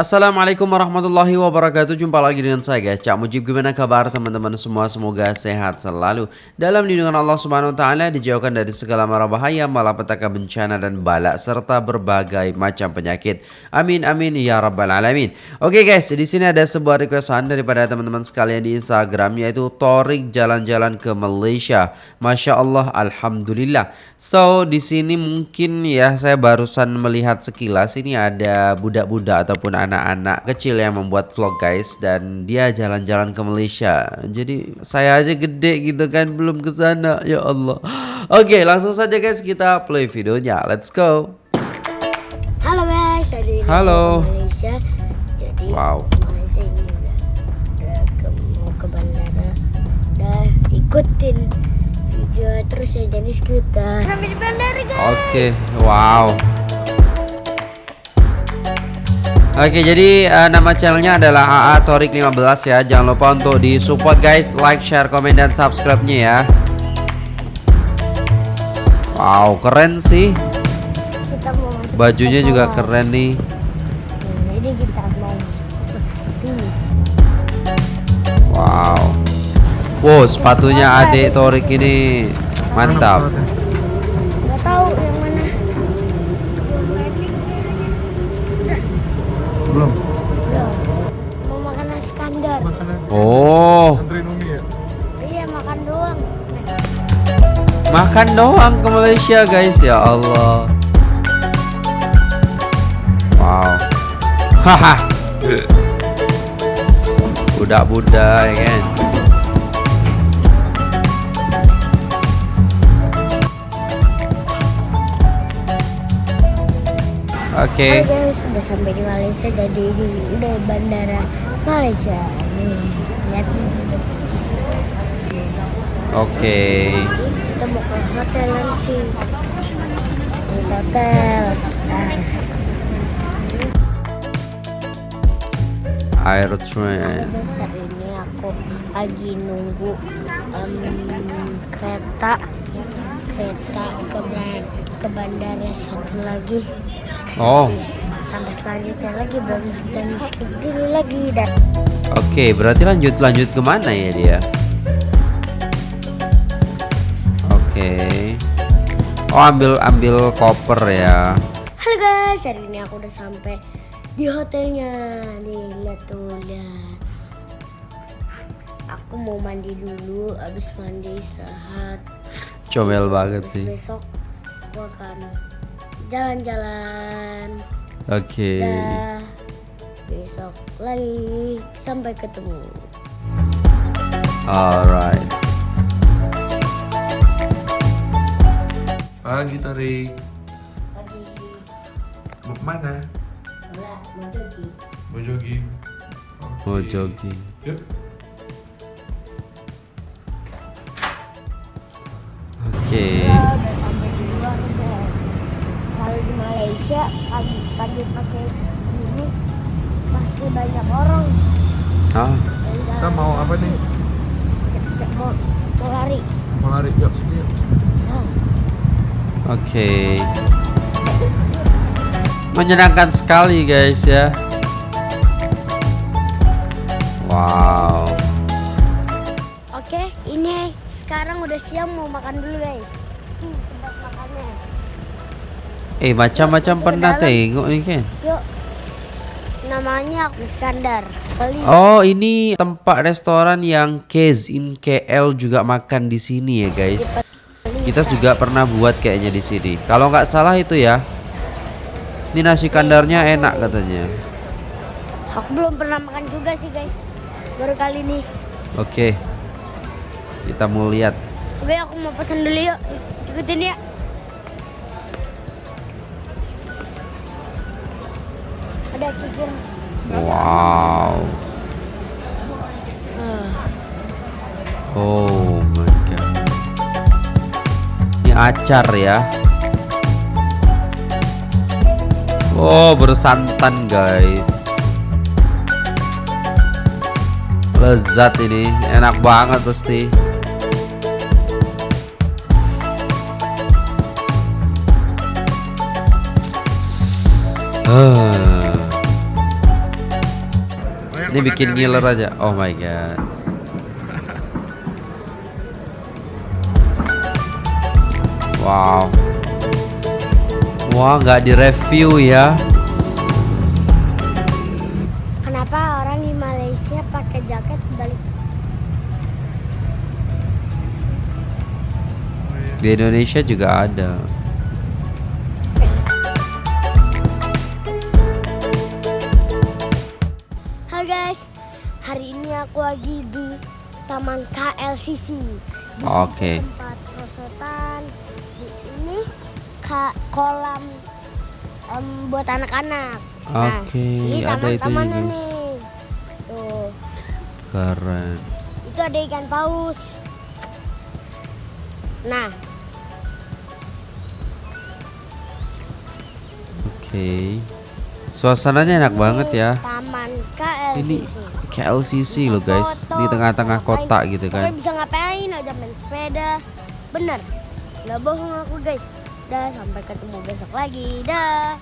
Assalamualaikum warahmatullahi wabarakatuh. Jumpa lagi dengan saya guys. Cak Mujib gimana kabar teman-teman semua? Semoga sehat selalu. Dalam lindungan Allah subhanahu wa ta'ala Dijauhkan dari segala mara bahaya Malapetaka bencana dan balak Serta berbagai macam penyakit. Amin amin ya rabbal alamin. Oke guys di sini ada sebuah requestan Daripada teman-teman sekalian di Instagram Yaitu Torik jalan-jalan ke Malaysia. Masya Allah Alhamdulillah. So di sini mungkin ya Saya barusan melihat sekilas Ini ada budak-budak ataupun anak anak-anak kecil yang membuat vlog guys dan dia jalan-jalan ke Malaysia. Jadi saya aja gede gitu kan belum ke sana ya Allah. Oke, langsung saja guys kita play videonya. Let's go. Halo guys, hari ini Halo. Malaysia. Jadi Wow. Malaysia ini udah, udah ke, mau ke bandara. Udah ikutin video terus ya jadi dah. Sampai di bandara guys. Oke, wow. Oke, jadi uh, nama channelnya adalah AA Torik 15 ya. Jangan lupa untuk di support guys, like, share, komen dan subscribe-nya ya. Wow, keren sih. Kita mau masuk Bajunya juga keren nih. Wow. Wow, sepatunya adik Torik ini mantap. nggak tahu yang mana. Belum. Belum. Mau makan nasi kandar. Makan nasi. Oh, Anterin Umi ya. Iya makan doang. makan doang ke Malaysia guys ya Allah. Wow. Haha. Budak-budak ya kan. Oke. Guys, udah sampai di Malaysia jadi udah bandara Malaysia. Nih, lihat nih. Oke. Kita mau ke hotel nanti. Di hotel. Nah, Air train. ini aku lagi nunggu em, kereta kereta ke ke bandara satu lagi. Oh, Sampai selanjutnya lagi belum dan skip dulu lagi dan oke. Berarti lanjut lanjut ke mana ya dia? Oke. Oh, ambil ambil koper ya. Halo guys, hari ini aku udah sampai di hotelnya. Nih, lihat tuh, lihat. Aku mau mandi dulu, habis mandi istirahat. Comel banget sih. besok aku akan jalan-jalan. Oke. Dah. Besok lagi sampai ketemu. Alright. Pagi Tarik. Lagi Mau ke mana? mau jogging. Mau jogging. Mau jogging. Yuk. Malaysia pagi-pagi pakai ini pasti banyak orang. Ah, Kita mau apa nih? Cek mau, mau lari. Mau lari yuk sini yuk. Oke. Menyenangkan sekali guys ya. Wow. Oke, ini sekarang udah siang mau makan dulu guys. Eh, macam-macam pernah tengok nih kan. Yuk. Namanya Iskandar. Beli. Oh, ini tempat restoran yang Case in KL juga makan di sini ya, guys. Kita juga pernah buat kayaknya di sini. Kalau nggak salah itu ya. Ini nasi kandarnya enak katanya. Aku belum pernah makan juga sih guys. Baru kali ini. Oke. Kita mau lihat. Oke, aku mau pesan dulu yuk. Ikutin ya. Wow. Oh my god. Ini acar ya. Oh, bersantan guys. Lezat ini, enak banget pasti. Ah. Ini bikin ngiler aja. Oh my god. Wow. Wah, nggak direview ya. Kenapa orang di Malaysia pakai jaket balik? Di Indonesia juga ada. Hari ini aku lagi di Taman KLCC. Situ Oke. Tempat prosotan. Di ini ka- kolam em, buat anak-anak. Nah, Oke, sini ada itu juga. nih. Tuh, Keren. itu ada ikan paus. Nah, Oke. Suasananya enak ini banget ya. Taman KLCC. Ini KLCC loh guys, Foto, di tengah-tengah kota gitu kan. bisa ngapain aja main sepeda. Bener. Nggak bohong aku guys. Dah sampai ketemu besok lagi. Dah.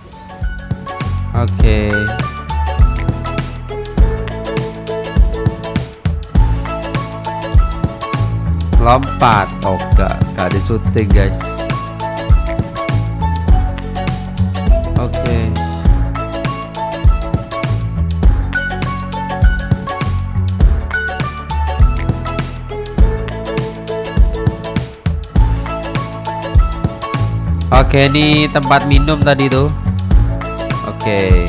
Oke. Lompat. Oh, gak, gak di syuting guys. Oke, ini tempat minum tadi tuh. Oke.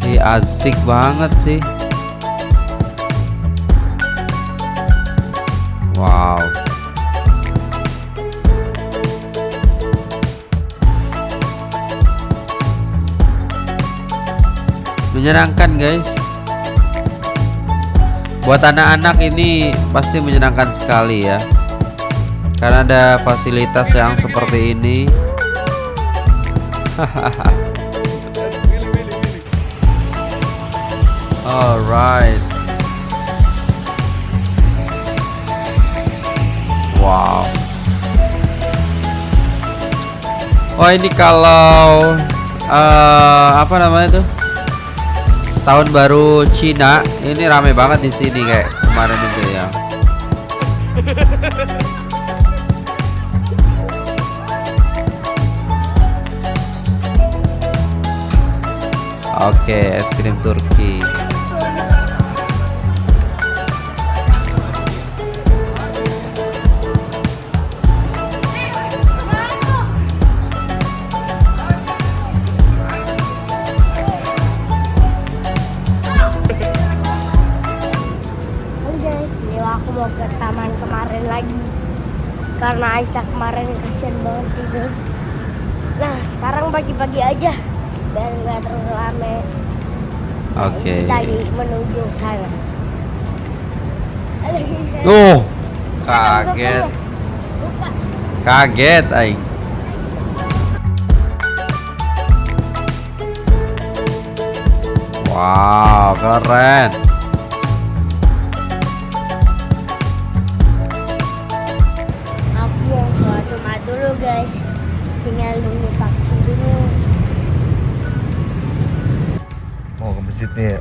Ini asik banget sih. Wow. Menyenangkan, guys. Buat anak-anak ini pasti menyenangkan sekali ya. Karena ada fasilitas yang seperti ini. Alright. Wow. Oh ini kalau eh, apa namanya tuh? Tahun baru Cina ini rame banget di sini kayak kemarin itu ya. Oke, es krim Turki. Aku mau ke taman kemarin lagi. Karena Aisyah kemarin kasihan banget tidur. Nah, sekarang pagi-pagi aja biar nggak terlalu rame. Oke. Lagi menuju sana. Oh, Buka, kaget. Kaget aing. Wow, keren. Mau ke masjid nih ya.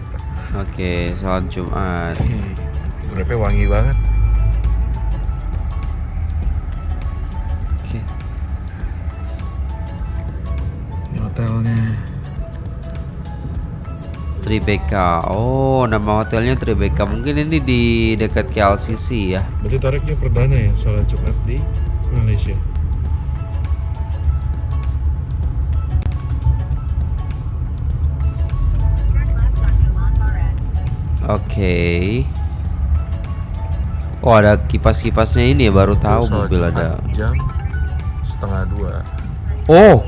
Oke, sholat Jumat. Berapa wangi banget. Oke. Ini hotelnya. Tribeca. Oh, nama hotelnya Tribeca. Mungkin ini di dekat KLCC ya. Berarti Toriknya perdana ya sholat Jumat di Malaysia. Oke. Oh, ada kipas-kipasnya ini ya baru tahu mobil ada. Jam setengah dua. Oh,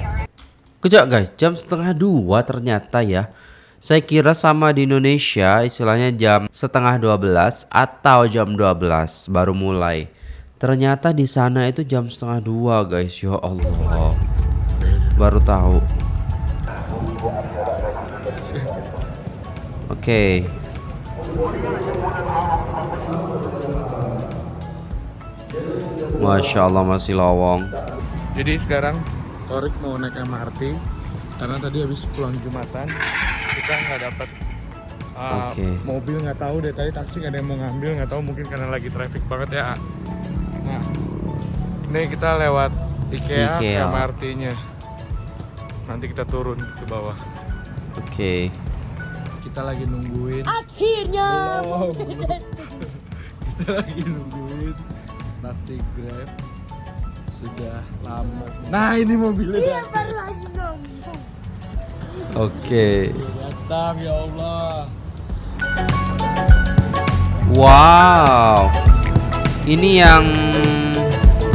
kejap guys, jam setengah dua ternyata ya. Saya kira sama di Indonesia istilahnya jam setengah dua belas atau jam 12 baru mulai. Ternyata di sana itu jam setengah dua guys, ya Allah. Baru tahu. Oke. Masya Allah masih lowong. Jadi sekarang Torik mau naik MRT karena tadi habis pulang Jumatan kita nggak dapat Uh, Oke. Mobil nggak tahu deh tadi taksi nggak ada yang mau ngambil nggak tahu mungkin karena lagi traffic banget ya. Nah, ini kita lewat IKEA, ke IKEA. MRT-nya. Nanti kita turun ke bawah. Oke. Kita lagi nungguin. Akhirnya. Wow. kita lagi nungguin taksi Grab sudah lama. Nah ini mobilnya Iya baru lagi dong. Oke. datang ya Allah. Wow. Ini yang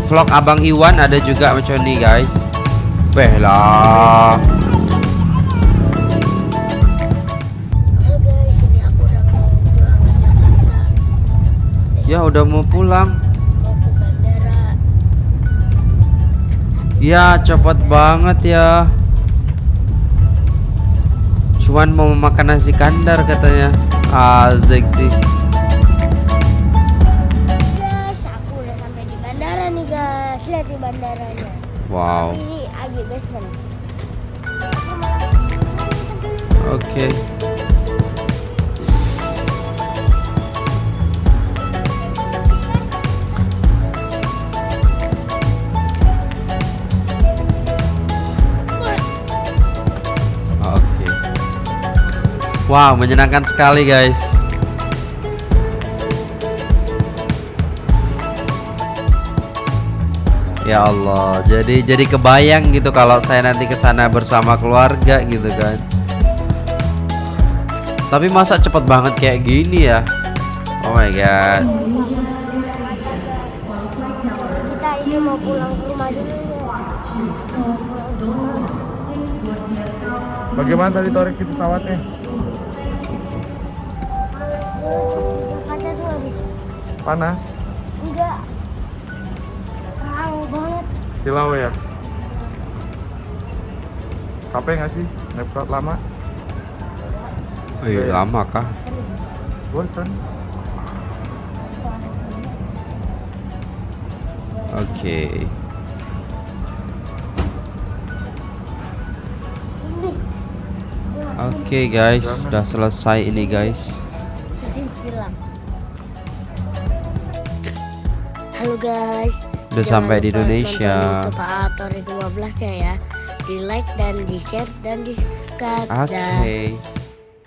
vlog Abang Iwan ada juga macam ini guys. Beh lah. Ya udah mau pulang. Mau ke bandara. Ya cepet banget ya. Cuman mau makan nasi kandar katanya. Asik sih. Guys, aku udah sampai di bandara nih guys. Lihat di bandaranya. Wow. Ini AG Basement. Oke. Oke. Wow, menyenangkan sekali, guys. Ya Allah, jadi jadi kebayang gitu kalau saya nanti ke sana bersama keluarga gitu kan. Tapi masa cepet banget kayak gini ya? Oh my god. Kita ini mau pulang ke rumah dulu. Bagaimana tadi Torik di pesawatnya? Panas? enggak terang banget. Silau ya? Capek nggak sih naik pesawat lama? Iya, lama kah? Bosan? Oke. Ini Oke guys, sudah selesai ini guys. Halo guys. Udah sampai di Indonesia. YouTube Atori 15 ya ya. Di like dan di share dan di subscribe. Oke. Dah.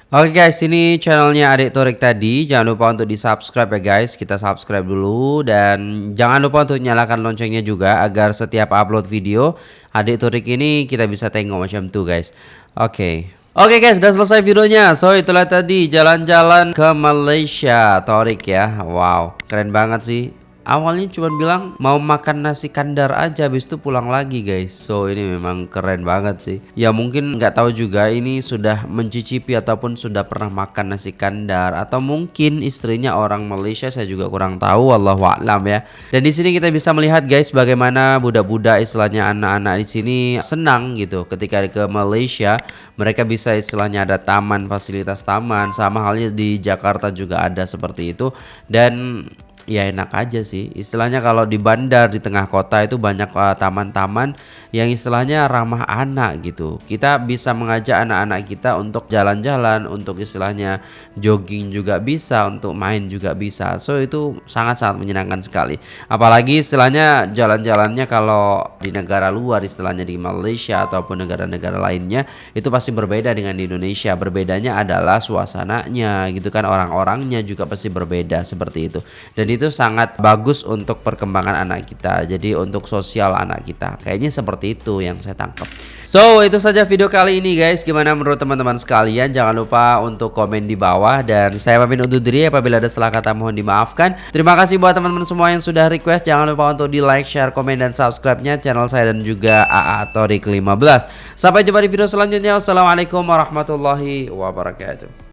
Oke guys, ini channelnya Adik Torik tadi. Jangan lupa untuk di subscribe ya guys. Kita subscribe dulu dan jangan lupa untuk nyalakan loncengnya juga agar setiap upload video Adik Torik ini kita bisa tengok macam tuh guys. Oke. Oke guys, sudah selesai videonya. So itulah tadi jalan-jalan ke Malaysia Torik ya. Wow, keren banget sih. Awalnya cuma bilang mau makan nasi kandar aja habis itu pulang lagi guys. So ini memang keren banget sih. Ya mungkin nggak tahu juga ini sudah mencicipi ataupun sudah pernah makan nasi kandar atau mungkin istrinya orang Malaysia saya juga kurang tahu wallahu a'lam ya. Dan di sini kita bisa melihat guys bagaimana budak-budak istilahnya anak-anak di sini senang gitu ketika ke Malaysia mereka bisa istilahnya ada taman fasilitas taman sama halnya di Jakarta juga ada seperti itu dan ya enak aja sih. Istilahnya kalau di bandar di tengah kota itu banyak uh, taman-taman yang istilahnya ramah anak gitu. Kita bisa mengajak anak-anak kita untuk jalan-jalan untuk istilahnya jogging juga bisa untuk main juga bisa. So itu sangat-sangat menyenangkan sekali. Apalagi istilahnya jalan-jalannya kalau di negara luar istilahnya di Malaysia ataupun negara-negara lainnya itu pasti berbeda dengan di Indonesia. Berbedanya adalah suasananya gitu kan orang-orangnya juga pasti berbeda seperti itu. Dan itu sangat bagus untuk perkembangan anak kita jadi untuk sosial anak kita. Kayaknya seperti itu yang saya tangkap. So itu saja video kali ini guys. Gimana menurut teman-teman sekalian? Jangan lupa untuk komen di bawah. Dan saya pamit undur diri. Apabila ada salah kata mohon dimaafkan. Terima kasih buat teman-teman semua yang sudah request. Jangan lupa untuk di like share komen dan subscribe-nya. Channel saya dan juga AA Torik 15 sampai jumpa di video selanjutnya. Wassalamualaikum warahmatullahi wabarakatuh